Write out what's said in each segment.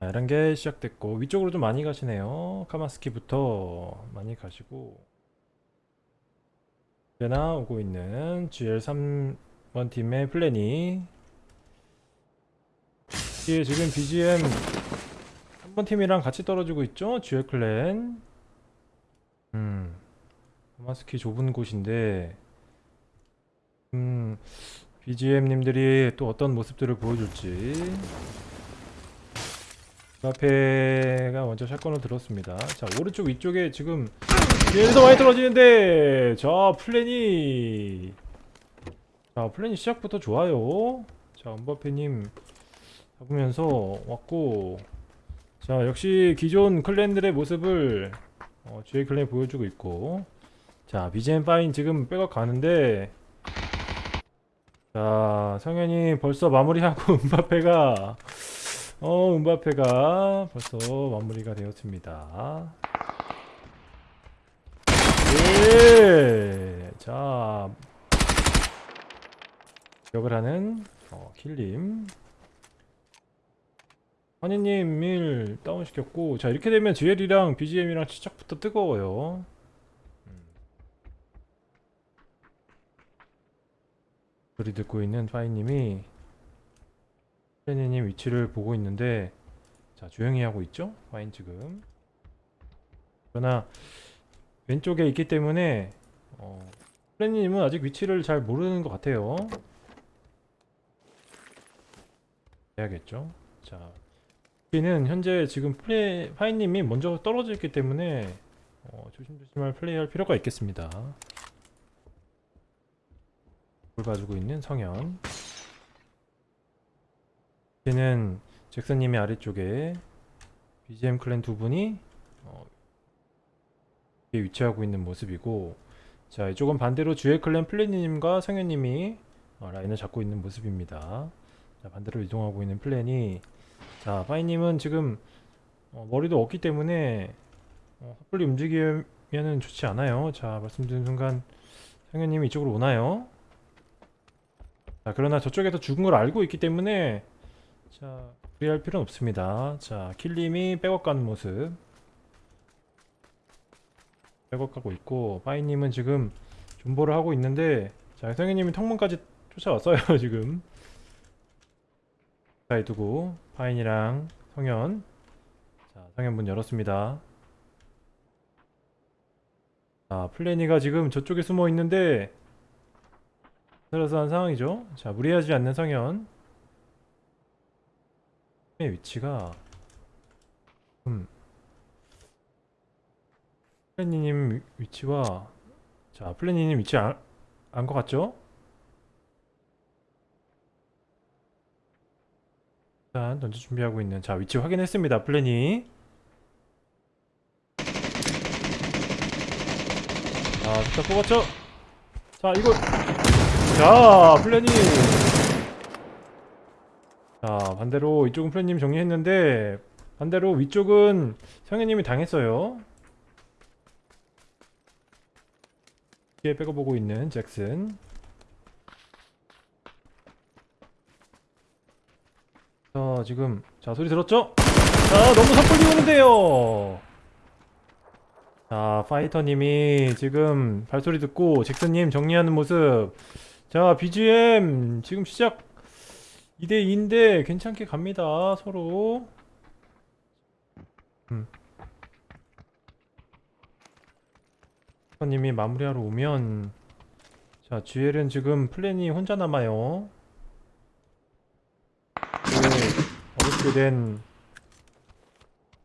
자, 이런 게 시작됐고 위쪽으로 좀 많이 가시네요. 카마스키부터 많이 가시고. 이제나 오고 있는 GL3번 팀의 플래니 뒤에 지금 BGM 3번 팀이랑 같이 떨어지고 있죠? GL 클랜. 음 카마스키 좁은 곳인데. 음 BGM님들이 또 어떤 모습들을 보여줄지 그 앞에가 먼저 shotgun을 들었습니다. 자 오른쪽 위쪽에 지금 뒤에서 많이 떨어지는데 자 플래니 자 플래니 시작부터 좋아요. 자 은바페님 잡으면서 왔고 자 역시 기존 clan들의 모습을 어, GA clan이 보여주고 있고 자 BGM 파인 지금 백업 가는데 자 성현이 벌써 마무리하고 은바페가 어, 음바페가 벌써 마무리가 되었습니다. 예! 자, 기억을 하는 어, 킬림. 환희님 밀 다운시켰고, 자, 이렇게 되면 GL이랑 BGM이랑 시작부터 뜨거워요. 음. 소리 듣고 있는 파이님이 플래니님 위치를 보고 있는데 자 조용히 하고 있죠? 와인 지금. 그러나 왼쪽에 있기 때문에 어, 플래니님은 아직 위치를 잘 모르는 것 같아요. 해야겠죠? 자 여기는 현재 지금 플레이 파이님이 먼저 떨어져 있기 때문에 어, 조심조심할 플레이할 필요가 있겠습니다. 볼 봐주고 있는 성현 이제는 잭슨님이 아래쪽에 BGM 클랜 두 분이 어, 위치하고 있는 모습이고 자 이쪽은 반대로 주의 클랜 플래니님과 성현님이 어, 라인을 잡고 있는 모습입니다 자 반대로 이동하고 있는 플랜이 자 파이님은 지금 어, 머리도 없기 때문에 어, 섣불리 움직이면은 좋지 않아요 자 말씀드린 순간 성현님이 이쪽으로 오나요? 자 그러나 저쪽에서 죽은 걸 알고 있기 때문에 자, 무리할 필요는 없습니다. 자, 킬님이 백업 가는 모습. 백업 가고 있고, 파이님은 지금 존버를 하고 있는데, 자, 성현님이 턱문까지 쫓아왔어요, 지금. 가까이 두고, 파인이랑 성현. 자, 성현 문 열었습니다. 자, 플래니가 지금 저쪽에 숨어 있는데, 그래서 상황이죠. 자, 무리하지 않는 성현. 의 위치가 음 플래니님 위치와 자 플래니님 위치 안것 같죠? 일단 던져 준비하고 있는 자 위치 확인했습니다 플래니 자 일단 뽑았죠? 자 이거 자 플래니 자 반대로 이쪽은 프렌님 정리했는데 반대로 위쪽은 성현님이 당했어요. 뒤에 빼고보고 있는 잭슨. 자 지금 자 소리 들었죠? 자 너무 섣불리 오는데요. 자 파이터님이 지금 발소리 듣고 잭슨님 정리하는 모습. 자 BGM 지금 시작 2대2인데 괜찮게 갑니다 서로. 음. 님이 마무리하러 오면 자 GL은 지금 플랜이 혼자 남아요. 그 어렵게 된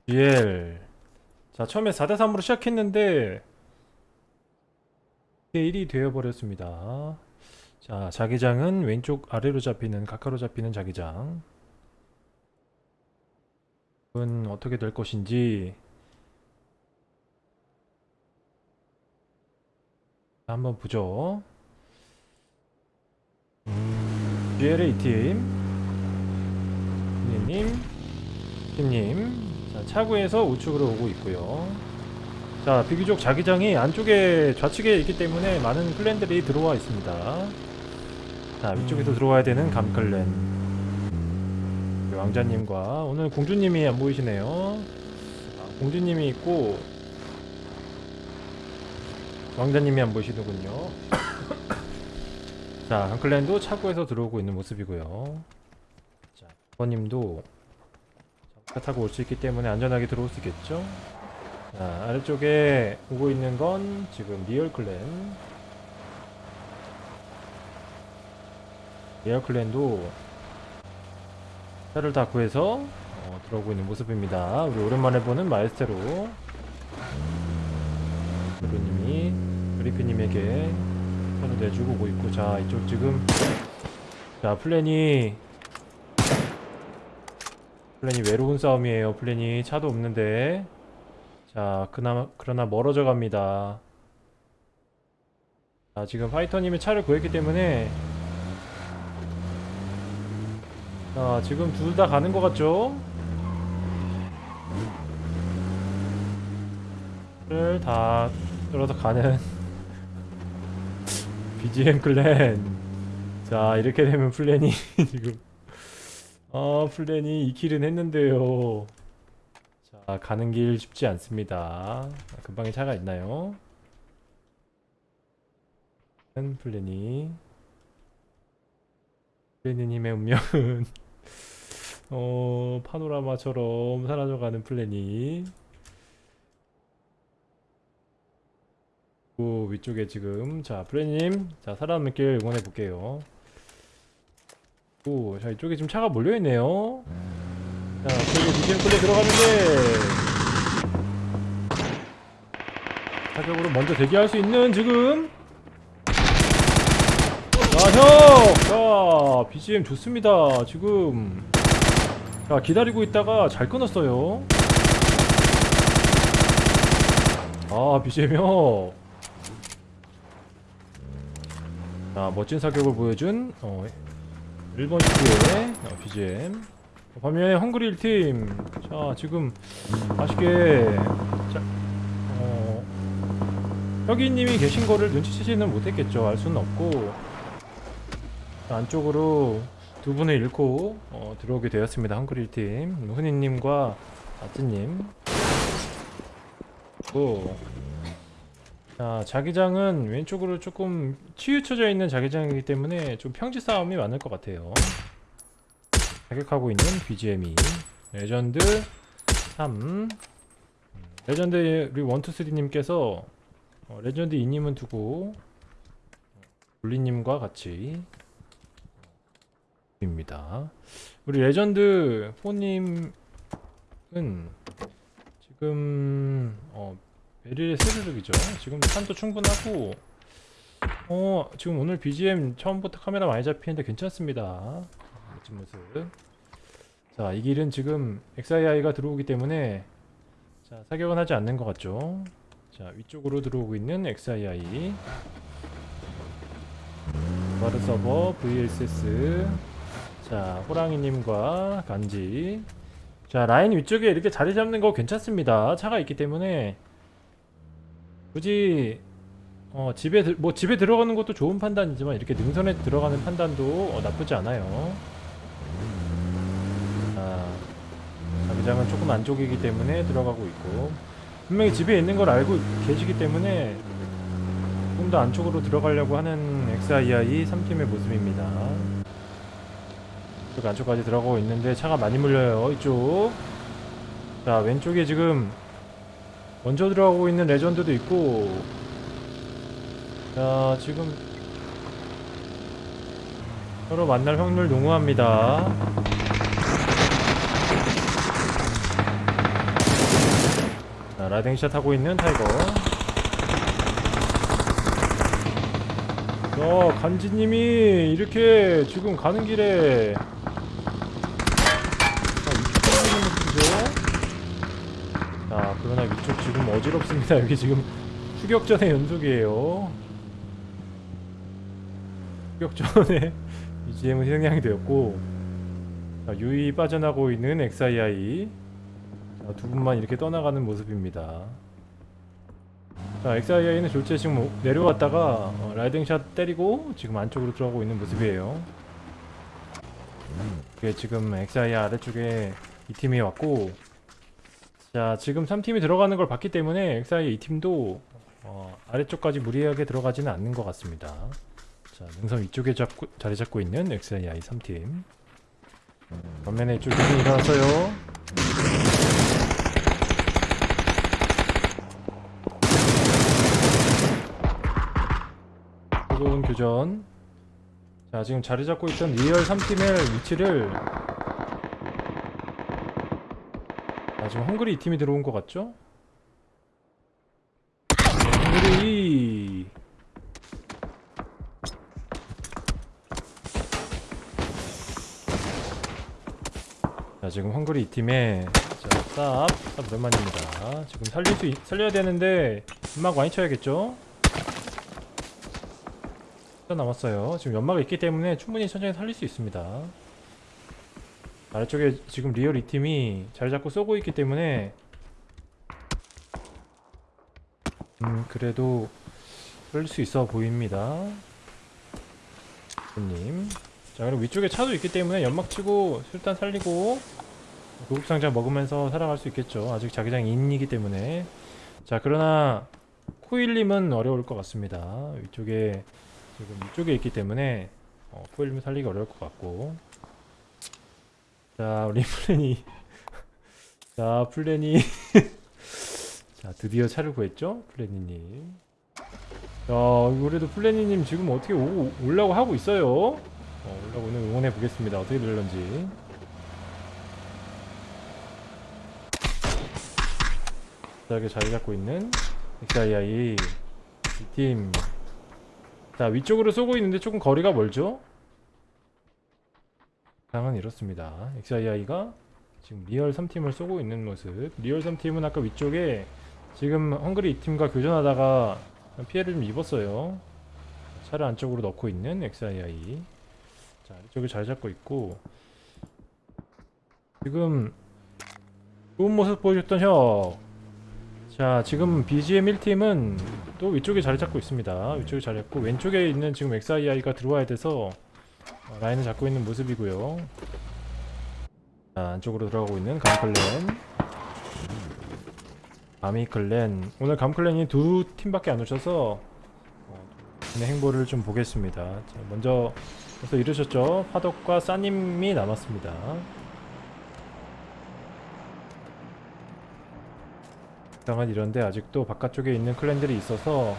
GL 자 처음에 4대3으로 시작했는데 1이 되어버렸습니다 자, 자기장은 왼쪽 아래로 잡히는 각하로 잡히는 자기장. 은 어떻게 될 것인지 한번 보죠. 음... GLA 팀, 님, 팀님, 자, 차구에서 우측으로 오고 있고요. 자, 비교적 자기장이 안쪽에 좌측에 있기 때문에 많은 플랜들이 들어와 있습니다. 자 위쪽에서 들어와야 되는 우리 왕자님과 오늘 공주님이 안 보이시네요. 아, 공주님이 있고 왕자님이 안 보이시더군요. 자, 한클랜도 차고에서 들어오고 있는 모습이고요. 자, 차 타고 올 수 있기 때문에 안전하게 들어올 수 있겠죠? 자, 아래쪽에 오고 있는 건 지금 리얼 clan. 리얼 clan도 차를 다 구해서 어, 들어오고 있는 모습입니다. 우리 오랜만에 보는 마에스테로. 브루님이 그리피님에게 차를 내주고 있고, 자, 이쪽 지금. 자, 플랜이. 플랜이 외로운 싸움이에요. 플랜이 차도 없는데. 자, 그나마, 그러나 멀어져 갑니다. 자, 지금 파이터님이 차를 구했기 때문에 자, 지금 둘 다 가는 것 같죠? 를다 끌어서 가는 BGM clan. 자 이렇게 되면 플래니 지금. 아 플래니 2kill은 했는데요. 자 가는 길 쉽지 않습니다. 금방에 차가 있나요? 플래니. 플래니님의 운명은 어 파노라마처럼 사라져가는 플래니 그 위쪽에 지금 자 플래님. 자 살아남길 응원해 볼게요. 오자 이쪽에 지금 차가 몰려있네요. 자 그리고 BGM 플레이 들어가는데 사격으로 먼저 대기할 수 있는 지금 자, 형! 자, BGM 좋습니다. 지금. 자, 기다리고 있다가 잘 끊었어요. 아, BGM 형. 자, 멋진 사격을 보여준, 어, 1번 시트의 어, BGM. 반면에 헝그리 1팀. 자, 지금, 아쉽게, 자, 어, 혁이님이 계신 거를 눈치채지는 못했겠죠. 알 수는 없고. 안쪽으로 두 분을 잃고 어, 들어오게 되었습니다. 한글일 팀 흔히님과 아뜨님. 고. 자 자기장은 왼쪽으로 조금 치우쳐져 있는 자기장이기 때문에 좀 평지 싸움이 많을 것 같아요. 저격하고 있는 BGM이 레전드 3 레전드 우리 123님께서 어, 레전드 2님은 두고 볼리님과 같이 입니다. 우리 레전드 4님은 지금 어 베릴에 스르륵이죠. 지금 산도 충분하고 어 지금 오늘 BGM 처음부터 카메라 많이 잡히는데 괜찮습니다. 멋진 모습. 자, 이 길은 지금 XII가 들어오기 때문에 자, 사격은 하지 않는 것 같죠. 자, 위쪽으로 들어오고 있는 XII 바르 서버 VLSS 자 호랑이님과 간지. 자 라인 위쪽에 이렇게 자리 잡는 거 괜찮습니다. 차가 있기 때문에. 굳이 어 집에 들- 뭐 집에 들어가는 것도 좋은 판단이지만 이렇게 능선에 들어가는 판단도 어, 나쁘지 않아요. 자 자기장은 조금 안쪽이기 때문에 들어가고 있고. 분명히 집에 있는 걸 알고 계시기 때문에 조금 더 안쪽으로 들어가려고 하는 XII 3팀의 모습입니다 이쪽 안쪽까지 들어가고 있는데 차가 많이 물려요 이쪽. 자 왼쪽에 지금 먼저 들어가고 있는 레전드도 있고. 자 지금 서로 만날 확률 농후합니다. 자 riding shot 하고 있는 타이거. 자 간지님이 이렇게 지금 가는 길에 자 그러나 위쪽 지금 어지럽습니다. 여기 지금 추격전의 연속이에요. 추격전에 BGM은 희생양이 되었고 자, 유이 빠져나고 있는 XII 자, 두 분만 이렇게 떠나가는 모습입니다. 자 XII는 졸제 지금 오- 내려왔다가 어, 라이딩샷 때리고 지금 안쪽으로 들어가고 있는 모습이에요. 그게 지금 XI 아래쪽에 이 팀이 왔고 자 지금 3팀이 들어가는 걸 봤기 때문에 XI 이 팀도 어, 아래쪽까지 무리하게 들어가지는 않는 것 같습니다. 자 능선 위쪽에 잡고, 자리 잡고 있는 XI 3팀 반면에 이쪽 팀이 일어났어요. 뜨거운 교전 자 지금 자리 잡고 있던 리얼 3팀의 위치를 아 지금 헝그리 2팀이 들어온 것 같죠? 네, 헝그리 자 지금 헝그리 2팀에 자 쌉, 쌉 오랜만입니다 지금 살릴 수 있, 살려야 되는데 연막 많이 쳐야겠죠? 더 남았어요. 지금 연막이 있기 때문에 충분히 천천히 살릴 수 있습니다. 아래쪽에 지금 리얼 2팀이 자리 잡고 쏘고 있기 때문에 음 그래도 살릴 수 있어 보입니다. 님. 자 그리고 위쪽에 차도 있기 때문에 연막 치고 일단 살리고 구급상자 먹으면서 살아갈 수 있겠죠. 아직 자기장 인이기 때문에 자 그러나 코일님은 어려울 것 같습니다. 위쪽에 지금 이쪽에 있기 때문에 어, 코일님 살리기 어려울 것 같고 자 우리 플랜이. 자 플랜이. 자 드디어 차를 구했죠 플랜이님. 자 그래도 플랜이님 지금 어떻게 오, 올라고 하고 있어요? 어, 올라고 오늘 응원해 보겠습니다. 어떻게 될런지. 자 이렇게 자리 잡고 있는 XII 이팀. 자 위쪽으로 쏘고 있는데 조금 거리가 멀죠? 상은 이렇습니다. XII가 지금 리얼 3팀을 쏘고 있는 모습. 리얼 3팀은 아까 위쪽에 지금 헝그리 2팀과 교전하다가 피해를 좀 입었어요. 차를 안쪽으로 넣고 있는 XII 자 이쪽에 잘 잡고 있고. 지금 좋은 모습 보여줬던 혁. 자 지금 BGM 1팀은 또 위쪽에 자리 잡고 있습니다. 위쪽에 자리 잡고 왼쪽에 있는 지금 XII가 들어와야 돼서 어, 라인을 잡고 있는 모습이고요. 자 안쪽으로 들어가고 있는 감클랜. 가미클랜. 오늘 감클랜이 두 팀밖에 안 오셔서 어, 의 행보를 좀 보겠습니다. 자, 먼저 벌써 이르셨죠? 파덕과 싸님이 남았습니다. 당한 이런데 아직도 바깥쪽에 있는 클랜들이 있어서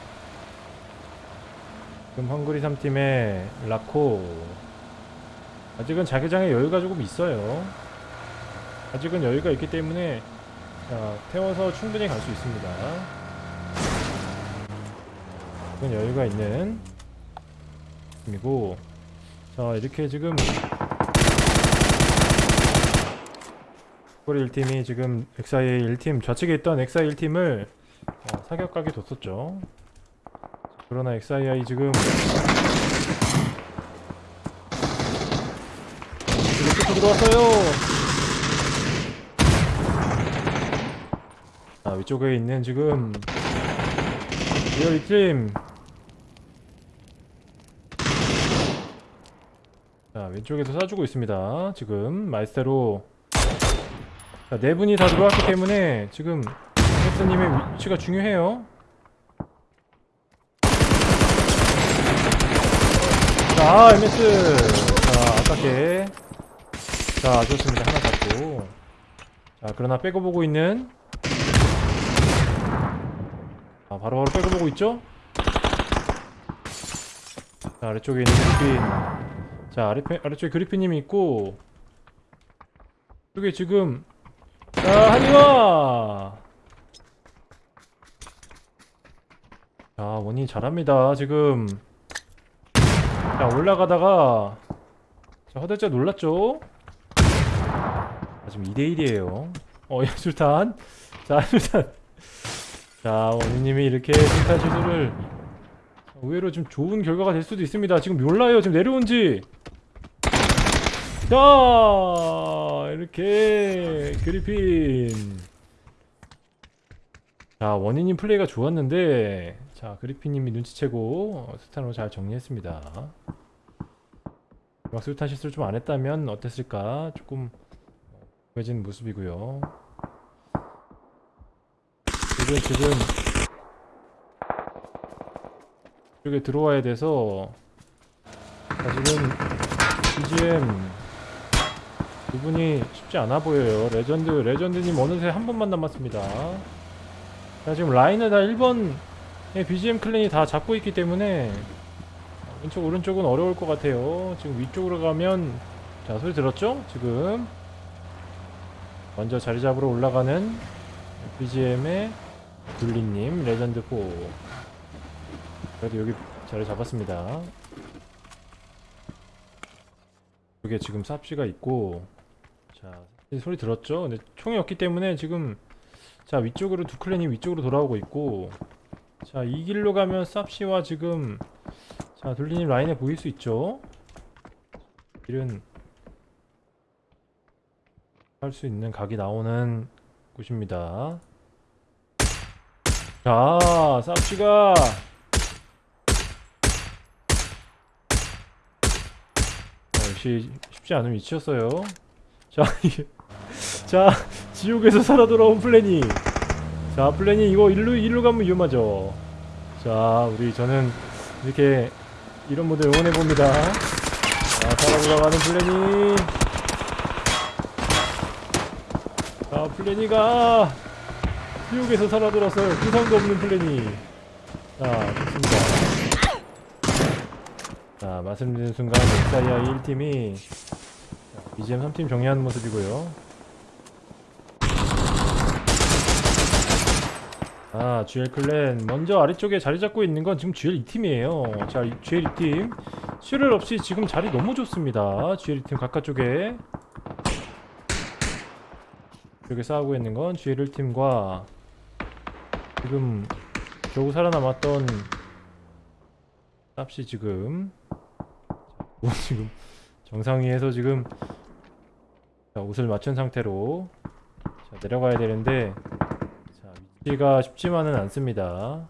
지금 헝그리 3팀의 라코 아직은 자기장에 여유가 조금 있어요. 아직은 여유가 있기 때문에 자, 태워서 충분히 갈 수 있습니다. 지금 여유가 있는 팀이고 자 이렇게 지금 코리 1팀이 지금 XIA 1팀 좌측에 있던 XI 1팀을 어, 사격각에 뒀었죠. 그러나 XII 지금 이렇게 들어왔어요 자 위쪽에 있는 지금 리얼 2팀 자 왼쪽에서 쏴주고 있습니다 지금 말대로 자, 네 분이 다 들어왔기 때문에 지금 헬스님의 위치가 중요해요. 자, MS. 자, 아깝게. 자, 좋습니다. 하나 잡고. 자, 그러나 빼고 보고 있는. 아, 바로바로 빼고 보고 있죠? 자, 아래쪽에 있는 그리핀. 자, 아래, 아래쪽에 그리핀님이 있고. 이게 지금 자, 하지마! 자, 원이 잘합니다, 지금. 자, 올라가다가. 자, 허대자 놀랐죠? 아, 지금 2대1이에요. 어, 야, 술탄. 자, 술탄. 자, 원희님이 이렇게 술탄 실수를. 의외로 좀 좋은 결과가 될 수도 있습니다. 지금 몰라요, 지금 내려온지. 자 이렇게 그리핀 자 원인님 플레이가 좋았는데 자 그리핀님이 눈치채고 어, 스탄으로 잘 정리했습니다 막 수류탄 실수를 좀 안 했다면 어땠을까 조금 구 해진 모습이고요 지금 지금 이쪽에 들어와야 돼서 자, 지금 BGM 두 분이 쉽지 않아 보여요. 레전드, 레전드님 어느새 한 분만 남았습니다. 자, 지금 라인을 다 1번의 BGM clan이 다 잡고 있기 때문에 왼쪽, 오른쪽은 어려울 것 같아요. 지금 위쪽으로 가면 자, 소리 들었죠? 지금 먼저 자리 잡으러 올라가는 BGM의 둘리님, 레전드 4 그래도 여기 자리 잡았습니다. 여기에 지금 쌉시가 있고 자이 소리 들었죠? 근데 총이 없기 때문에 지금 자 위쪽으로 두 clan이 위쪽으로 돌아오고 있고 자 이 길로 가면 쌉시와 지금 자 둘리님 라인에 보일 수 있죠? 길은 할 수 있는 각이 나오는 곳입니다. 자 쌉시가 어, 역시 쉽지 않은 위치였어요. 자, 자 지옥에서 살아 돌아온 플래니. 자, 플래니 이거 일로 일로 가면 위험하죠. 자, 우리 저는 이렇게 이런 분들 응원해 봅니다. 자, 살아 돌아가는 플래니. 자, 플래니가 지옥에서 살아 돌아서 부상도 없는 플래니. 자, 좋습니다. 자 말씀드린 순간 엑사이아 1팀이 BGM 3팀 정리하는 모습이고요. 아 GL 클랜 먼저 아래쪽에 자리 잡고 있는 건 지금 GL 2팀이에요. 자 이- GL 2팀. 슈를 없이 지금 자리 너무 좋습니다. GL 2팀 각각 쪽에 여기 싸우고 있는 건 GL 1팀과 지금 겨우 살아남았던 쌉시 지금 뭐 지금 정상위에서 지금 자, 옷을 맞춘 상태로 자, 내려가야 되는데 자, 위치가 쉽지만은 않습니다.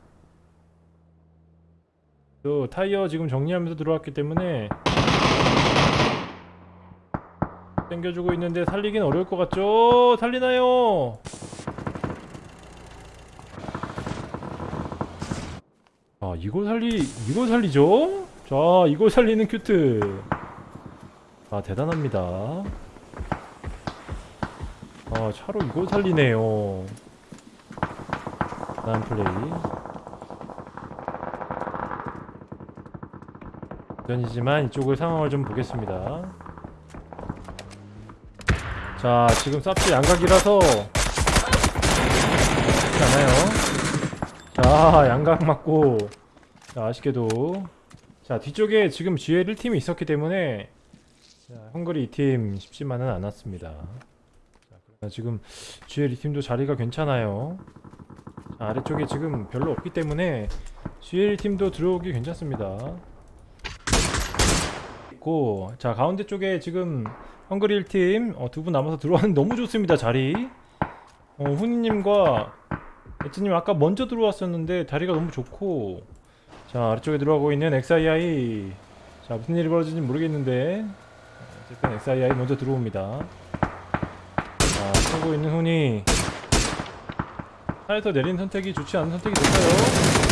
또 타이어 지금 정리하면서 들어왔기 때문에 당겨주고 있는데 살리긴 어려울 것 같죠? 살리나요? 아 이걸 살리 이걸 살리죠? 자 이걸 살리는 큐트 아 대단합니다 아 차로 이걸 살리네요 난 플레이 전이지만 이쪽을 상황을 좀 보겠습니다 자 지금 쌉시 양각이라서. 쉽지 않아요. 자 양각 맞고. 자 아쉽게도. 자 뒤쪽에 지금 GL 1팀이 있었기 때문에 자, 헝그리 2팀 쉽지만은 않았습니다. 자, 지금 GL 2팀도 자리가 괜찮아요. 자, 아래쪽에 지금 별로 없기 때문에 GL 1팀도 들어오기 괜찮습니다. 있고 자 가운데 쪽에 지금 헝그리 1팀 어, 두분 남아서 들어왔는데 너무 좋습니다 자리. 어, 훈이님과 에츠님 아까 먼저 들어왔었는데 다리가 너무 좋고. 자 아래쪽에 들어가고 있는 XII 자 무슨 일이 벌어질지 모르겠는데. 어쨌든 XII 먼저 들어옵니다. 자 서고 있는 훈이. 차에서 내린 선택이 좋지 않은 선택이 됐어요?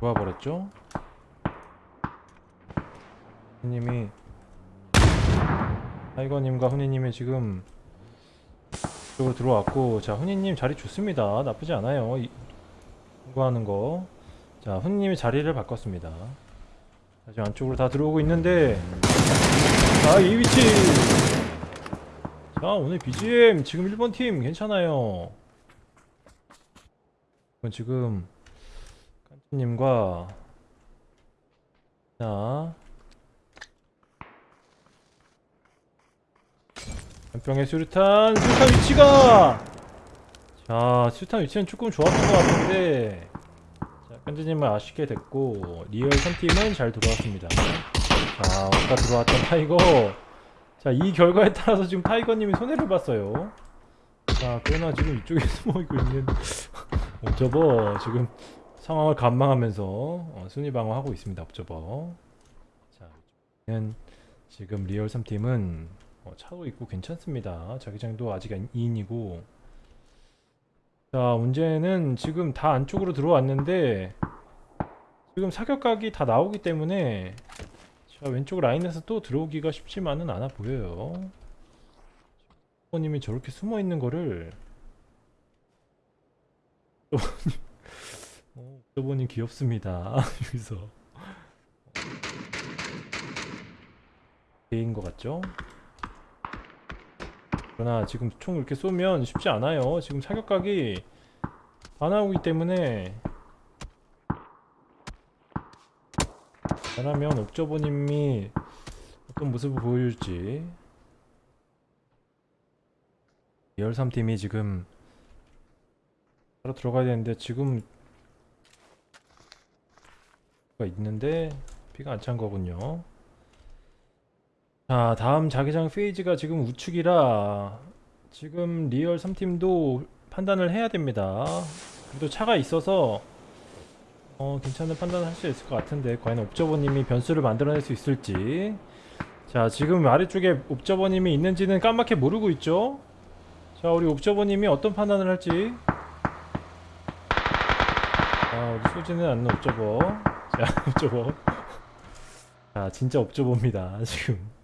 좋아버렸죠? 훈 님이 타이거님과 훈이님이 지금 이쪽으로 들어왔고 자 훈이님 자리 좋습니다. 나쁘지 않아요. 이- 공부하는 거자 훈이님이 자리를 바꿨습니다. 자, 지금 안쪽으로 다 들어오고 있는데 자이 위치! 자 오늘 BGM 지금 1번 팀 괜찮아요. 지금 깐치님과 자 한 병의 수류탄 수류탄 위치가 자 수류탄 위치는 조금 좋았던 것 같은데 자 깐지님은 아쉽게 됐고 리얼 3팀은 잘 들어왔습니다 자 아까 들어왔던 타이거 자 이 결과에 따라서 지금 타이거님이 손해를 봤어요 자 그러나 지금 이쪽에 숨어있고 있는 어, 저거 지금 상황을 관망하면서 어, 순위 방어하고 있습니다. 옵저버. 자, 는 지금 리얼 3팀은 어, 차도 있고 괜찮습니다. 자기장도 아직 2인이고. 자, 문제는 지금 다 안쪽으로 들어왔는데 지금 사격각이 다 나오기 때문에 자, 왼쪽 라인에서 또 들어오기가 쉽지만은 않아 보여요. 님이 저렇게 숨어 있는 거를 어, 옥저버님 귀엽습니다. 여기서 개인 것 같죠? 그러나 지금 총 이렇게 쏘면 쉽지 않아요. 지금 사격각이 안 나오기 때문에 잘하면 옥저버님이 어떤 모습을 보여줄지 리얼 3팀이 지금 바로 들어가야 되는데 지금 가 있는데 피가 안 찬 거군요. 자, 다음 자기장 phase가 지금 우측이라 지금 리얼 3팀도 판단을 해야 됩니다. 그래도 차가 있어서 어, 괜찮은 판단을 할 수 있을 것 같은데 과연 옵저버님이 변수를 만들어낼 수 있을지. 자, 지금 아래쪽에 옵저버님이 있는지는 까맣게 모르고 있죠? 자, 우리 옵저버님이 어떤 판단을 할지. 아, 어디 쏘지는 않는 옵저버. 자, 옵저버. 자, 진짜 옵저버입니다, 지금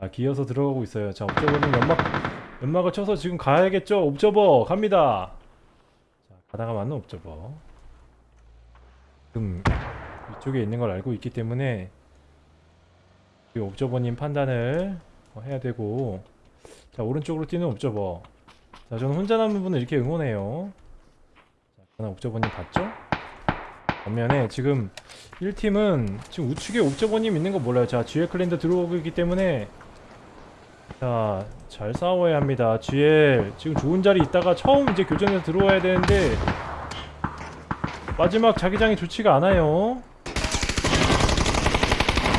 자, 기어서 들어가고 있어요. 자, 옵저버는 연막 연막을 쳐서 지금 가야겠죠? 옵저버 갑니다. 자, 가다가 맞는 옵저버. 지금 위쪽에 있는 걸 알고 있기 때문에 이 옵저버님 판단을 어, 해야 되고. 자 오른쪽으로 뛰는 옵저버. 자 저는 혼자 남은 분을 이렇게 응원해요. 자 옵저버님 봤죠? 반면에 지금 1팀은 지금 우측에 옵저버님 있는 거 몰라요. 자 GL 클랜드 들어오고 있기 때문에 자 잘 싸워야 합니다. GL 지금 좋은 자리 있다가 처음 이제 교전에서 들어와야 되는데 마지막 자기장이 좋지가 않아요.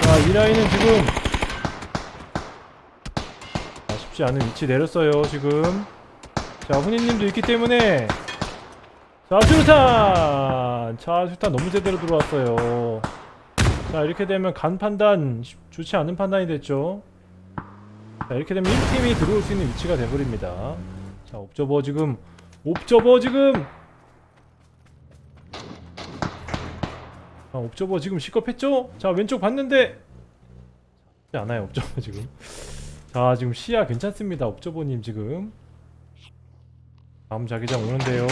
자 이 라인은 지금 아, 쉽지 않은 위치 내렸어요 지금. 자 훈이님도 있기 때문에 자 수류탄! 자 수류탄 너무 제대로 들어왔어요. 자 이렇게 되면 간 판단 쉽- 좋지 않은 판단이 됐죠 자 이렇게 되면 1팀이 들어올 수 있는 위치가 돼버립니다. 자 옵저버 지금 옵저버 지금! 자 옵저버 지금 시겁했죠? 자 왼쪽 봤는데! 쉽지 않아요 옵저버 지금. 자 지금 시야 괜찮습니다 옵저버님 지금. 다음 자기장 오는데요.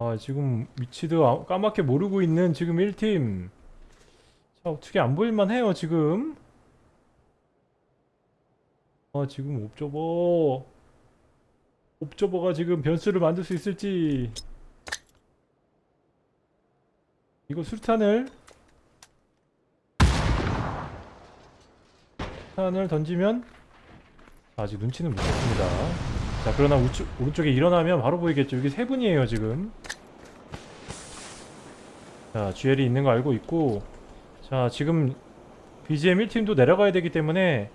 아 지금 위치도 아- 까맣게 모르고 있는 지금 1팀. 자 어떻게 안 보일만 해요 지금 아 지금 옵저버. 옵저버가 지금 변수를 만들 수 있을지. 이거 술탄을 술탄을 던지면 아직 눈치는 못 챘습니다. 자 그러나 우측, 오른쪽에 일어나면 바로 보이겠죠. 여기 세 분이에요 지금. 자 GL이 있는 거 알고 있고. 자 지금 BGM 1팀도 내려가야 되기 때문에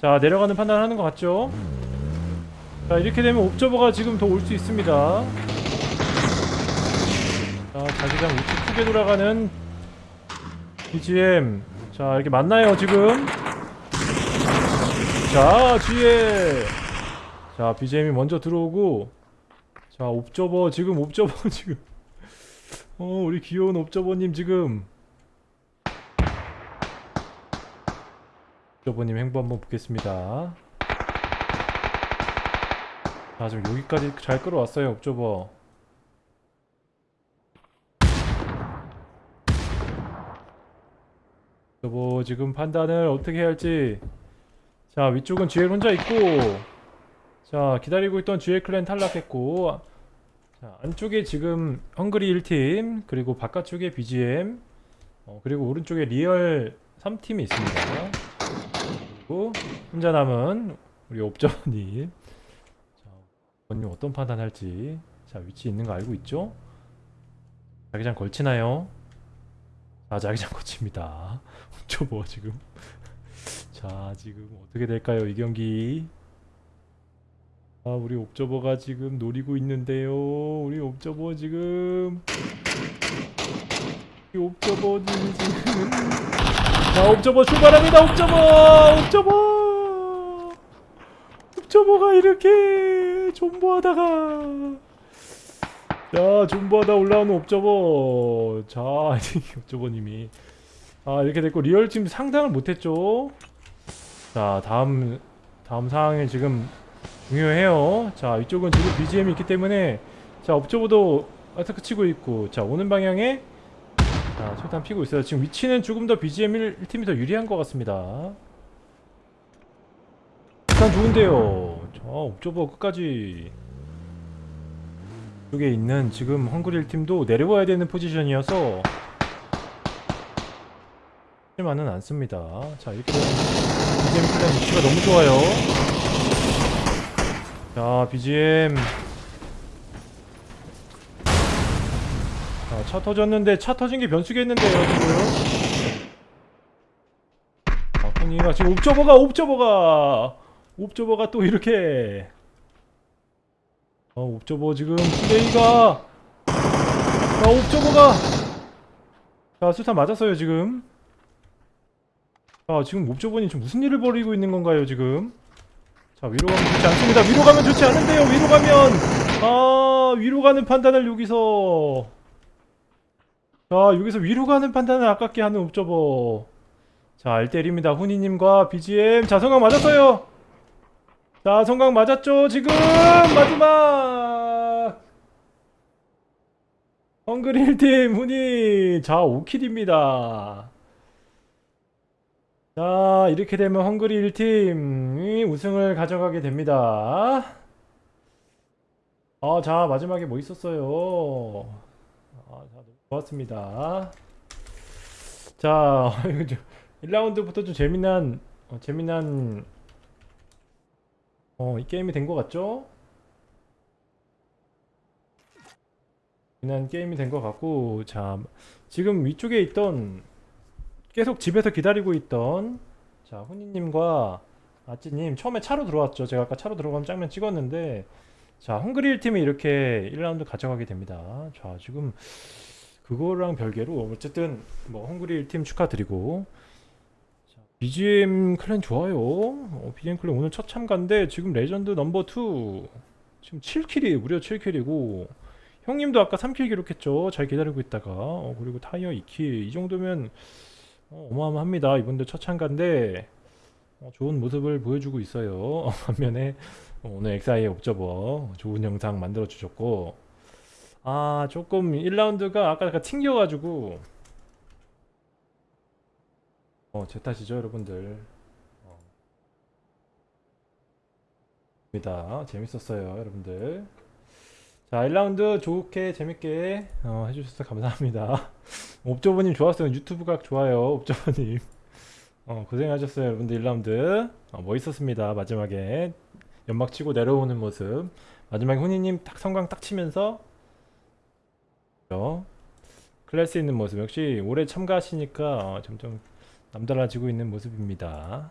자 내려가는 판단을 하는 것 같죠? 자 이렇게 되면 옵저버가 지금 더 올 수 있습니다. 자 자기장 우측 크게 돌아가는 BGM 자 이렇게 맞나요 지금? 자 뒤에 자 BGM이 먼저 들어오고. 자 옵저버 지금 옵저버 지금. 어 우리 귀여운 옵저버님 지금 저버님 행보 한번 보겠습니다. 자 지금 여기까지 잘 끌어왔어요 옵저버 옵저버 지금 판단을 어떻게 해야 할지. 자 위쪽은 GL 혼자 있고 자 기다리고 있던 GL 클랜 탈락했고 자 안쪽에 지금 헝그리 1팀 그리고 바깥쪽에 BGM 어, 그리고 오른쪽에 리얼 3팀이 있습니다. 그리고 혼자 남은 우리 자 옵저버님. 어떤 판단할지 자 위치 있는 거 알고 있죠? 자기장 걸치나요? 아 자기장 거칩니다. 옵저버 지금. 자 지금 어떻게 될까요 이 경기? 아 우리 옵저버가 지금 노리고 있는데요. 우리 옵저버 지금. 우리 옵저버님이 지금 자 옵저버 출발합니다. 옵저버! 옵저버! 옵저버가 이렇게 존버하다가. 자 존버하다 올라오는 옵저버. 자 옵저버님이. 아 이렇게 됐고 리얼팀 상당을 못했죠? 자 다음 다음 상황이 지금 중요해요. 자 이쪽은 지금 BGM이 있기 때문에. 자 옵저버도 아타크 치고 있고. 자 오는 방향에 자 철탄 피고 있어요. 지금 위치는 조금 더 BGM 1, 팀이 더 유리한 것 같습니다. 일단 좋은데요. 자 옵저버 끝까지. 쪽에 있는 지금 헝그릴 팀도 내려와야 되는 포지션이어서 하지만은 않습니다. 자 이렇게 BGM clan 위치가 너무 좋아요. 자 BGM 자, 차 터졌는데 차 터진 게 변수겠는데요 지금? 아 훈이가 지금 옵저버가 옵저버가 옵저버가 또 이렇게. 어 옵저버 지금 플레이가. 자 옵저버가. 자 수탄 맞았어요 지금. 자 지금 옵저버님 지금 무슨 일을 벌이고 있는 건가요 지금? 자 위로 가면 좋지 않습니다. 위로 가면 좋지 않은데요 위로 가면. 아 위로 가는 판단을 여기서 자 여기서 위로 가는 판단을 아깝게 하는 옵저버. 자 알 때립니다. 훈이님과 BGM 자 성강 맞았어요. 자 성강 맞았죠 지금? 마지막! 1팀 훈이. 자 5킬입니다. 자 이렇게 되면 헝그리 1팀이 우승을 가져가게 됩니다. 아자 마지막에 뭐 있었어요? 아, 자, 좋았습니다. 자 이거 좀 1라운드부터 좀 재미난 어, 재미난 어 이 게임이 된 것 같죠? 재미난 게임이 된 것 같고 자 지금 위쪽에 있던 계속 집에서 기다리고 있던 자 훈이님과 아찌님 처음에 차로 들어왔죠. 제가 아까 차로 들어가면 장면 찍었는데 자 헝그리 1팀이 이렇게 1라운드 가져가게 됩니다. 자 지금 그거랑 별개로 어쨌든 뭐 헝그리 1팀 축하드리고. 자, BGM clan 좋아요. 어, BGM clan 오늘 첫 참가인데 지금 레전드 넘버 2 지금 7kill이 무려 7kill이고. 형님도 아까 3kill 기록했죠. 잘 기다리고 있다가. 어, 그리고 타이어 2kill. 이 정도면 어, 어마어마합니다. 이분들 첫 참가인데. 어, 좋은 모습을 보여주고 있어요. 반면에 어, 오늘 엑사이 옵저버 좋은 영상 만들어 주셨고 아 조금 1라운드가 아까 약간 튕겨가지고. 어 제 탓이죠 여러분들. 어. 입니다. 재밌었어요 여러분들. 자 1라운드 좋게 재밌게 어, 해주셔서 감사합니다. 옵저버님 좋았어요. 유튜브 각 좋아요 옵저버님. 어, 고생하셨어요 여러분들 1라운드. 어, 멋있었습니다 마지막에. 연막 치고 내려오는 모습. 마지막에 훈이님 딱 성광 딱 치면서 어, 클래스 있는 모습 역시 올해 참가하시니까 어, 점점 남달라지고 있는 모습입니다